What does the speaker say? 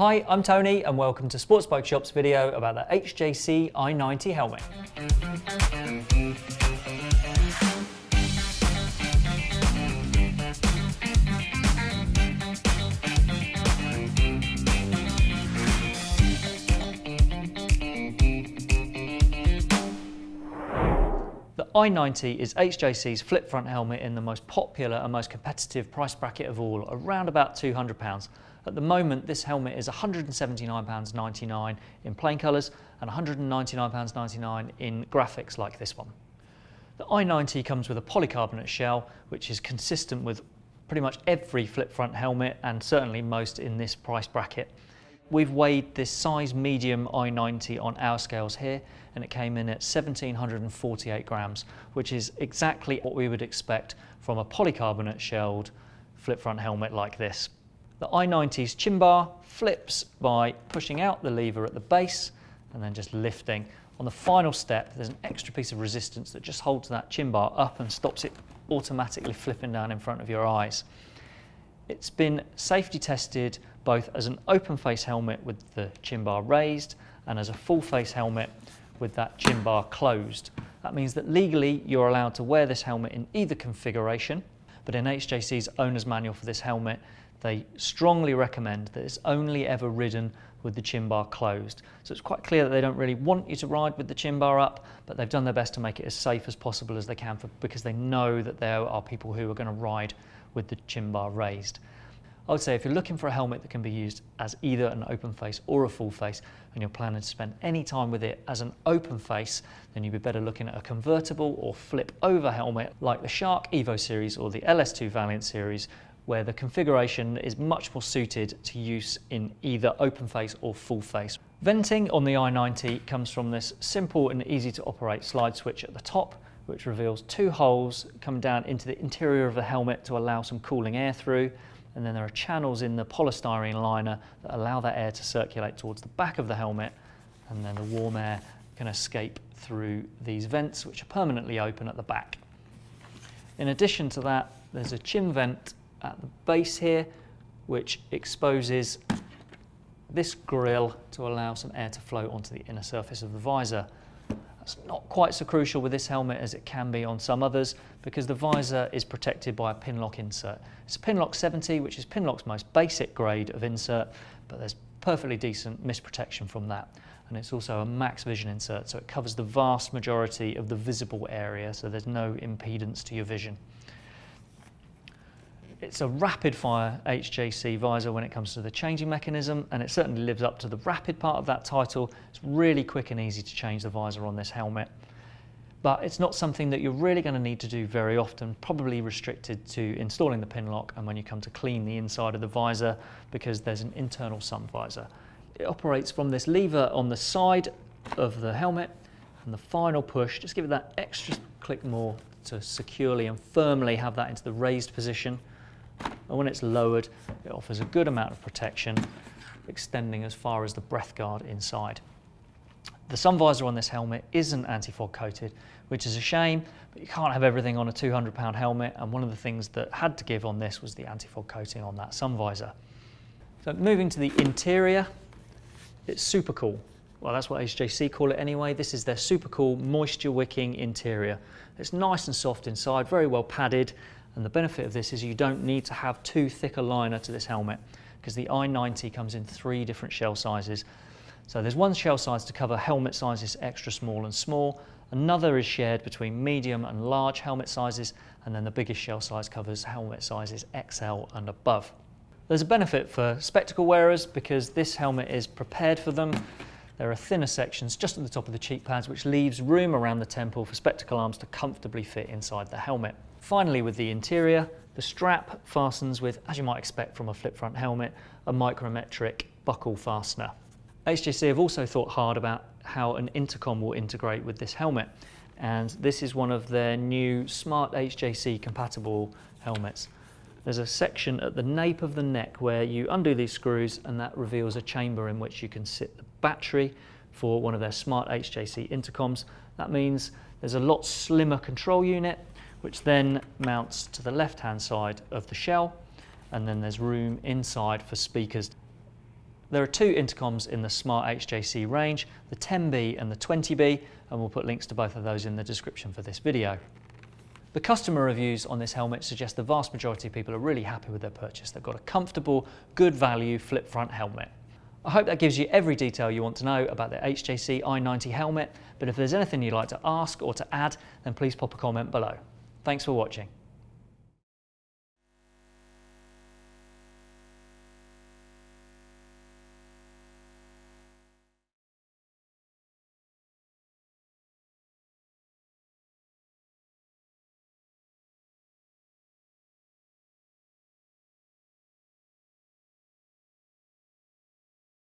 Hi, I'm Tony and welcome to Sports Bike Shop's video about the HJC i90 helmet. The i90 is HJC's flip front helmet in the most popular and most competitive price bracket of all, around about £200. At the moment, this helmet is £179.99 in plain colours and £199.99 in graphics like this one. The i90 comes with a polycarbonate shell, which is consistent with pretty much every flip front helmet and certainly most in this price bracket. We've weighed this size medium i90 on our scales here and it came in at 1748 grams, which is exactly what we would expect from a polycarbonate shelled flip front helmet like this. The i90's chin bar flips by pushing out the lever at the base and then just lifting. On the final step, there's an extra piece of resistance that just holds that chin bar up and stops it automatically flipping down in front of your eyes. It's been safety tested both as an open face helmet with the chin bar raised and as a full face helmet with that chin bar closed. That means that legally you're allowed to wear this helmet in either configuration, but in HJC's owner's manual for this helmet, they strongly recommend that it's only ever ridden with the chin bar closed. So it's quite clear that they don't really want you to ride with the chin bar up, but they've done their best to make it as safe as possible as they can for, because they know that there are people who are going to ride with the chin bar raised. I would say if you're looking for a helmet that can be used as either an open face or a full face and you're planning to spend any time with it as an open face, then you'd be better looking at a convertible or flip over helmet like the Shark Evo series or the LS2 Valiant series where the configuration is much more suited to use in either open face or full face. Venting on the i90 comes from this simple and easy to operate slide switch at the top which reveals two holes come down into the interior of the helmet to allow some cooling air through. And then there are channels in the polystyrene liner that allow that air to circulate towards the back of the helmet. And then the warm air can escape through these vents, which are permanently open at the back. In addition to that, there's a chin vent at the base here, which exposes this grill to allow some air to flow onto the inner surface of the visor. That's not quite so crucial with this helmet as it can be on some others because the visor is protected by a Pinlock insert. It's a Pinlock 70, which is Pinlock's most basic grade of insert, but there's perfectly decent mist protection from that. And it's also a max vision insert, so it covers the vast majority of the visible area, so there's no impedance to your vision. It's a rapid fire HJC visor when it comes to the changing mechanism and it certainly lives up to the rapid part of that title. It's really quick and easy to change the visor on this helmet. But it's not something that you're really going to need to do very often, probably restricted to installing the Pinlock and when you come to clean the inside of the visor because there's an internal sun visor. It operates from this lever on the side of the helmet and the final push, just give it that extra click more to securely and firmly have that into the raised position and when it's lowered, it offers a good amount of protection, extending as far as the breath guard inside. The sun visor on this helmet isn't anti-fog coated, which is a shame, but you can't have everything on a 200 pound helmet. And one of the things that had to give on this was the anti-fog coating on that sun visor. So moving to the interior, it's super cool. Well, that's what HJC call it anyway. This is their super cool moisture wicking interior. It's nice and soft inside, very well padded, and the benefit of this is you don't need to have too thick a liner to this helmet because the i90 comes in three different shell sizes. So there's one shell size to cover helmet sizes extra small and small. Another is shared between medium and large helmet sizes. And then the biggest shell size covers helmet sizes XL and above. There's a benefit for spectacle wearers because this helmet is prepared for them. There are thinner sections just at the top of the cheek pads which leaves room around the temple for spectacle arms to comfortably fit inside the helmet. Finally with the interior, the strap fastens with, as you might expect from a flip front helmet, a micrometric buckle fastener. HJC have also thought hard about how an intercom will integrate with this helmet and this is one of their new smart HJC compatible helmets. There's a section at the nape of the neck where you undo these screws and that reveals a chamber in which you can sit the battery for one of their smart HJC intercoms. That means there's a lot slimmer control unit which then mounts to the left hand side of the shell and then there's room inside for speakers. There are two intercoms in the Smart HJC range, the 10B and the 20B, and we'll put links to both of those in the description for this video. The customer reviews on this helmet suggest the vast majority of people are really happy with their purchase. They've got a comfortable, good value flip front helmet. I hope that gives you every detail you want to know about the HJC i90 helmet, but if there's anything you'd like to ask or to add, then please pop a comment below. Thanks for watching.